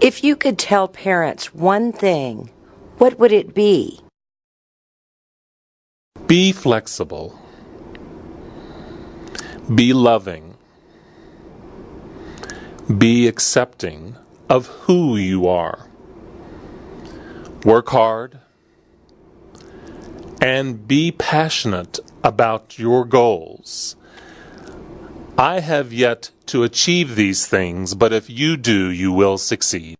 If you could tell parents one thing, what would it be? Be flexible. Be loving. Be accepting of who you are. Work hard. And be passionate about your goals. I have yet to achieve these things, but if you do, you will succeed.